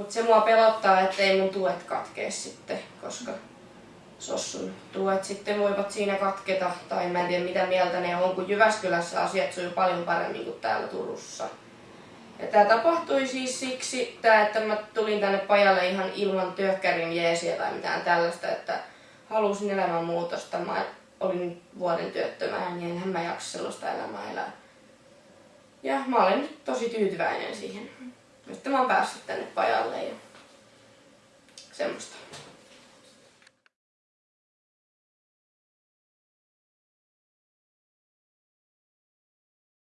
Mutta se mua pelottaa, että ei mun tuet katkee sitten, koska Sossun tuet sitten voivat siinä katketa. Tai mä en tiedä mitä mieltä ne on, kun Jyväskylässä asiat sujuu paljon paremmin kuin täällä Turussa. Ja tämä tapahtui siis siksi, tää, että mä tulin tänne pajalle ihan ilman työkkärin jeesiä tai mitään tällaista, että halusin elämänmuutosta. Mä olin vuoden työttömänä, niin enhän mä jaksa sellaista elämää elää. Ja mä olen nyt tosi tyytyväinen siihen. Nyt mä oon päässyt tänne pajalle ja.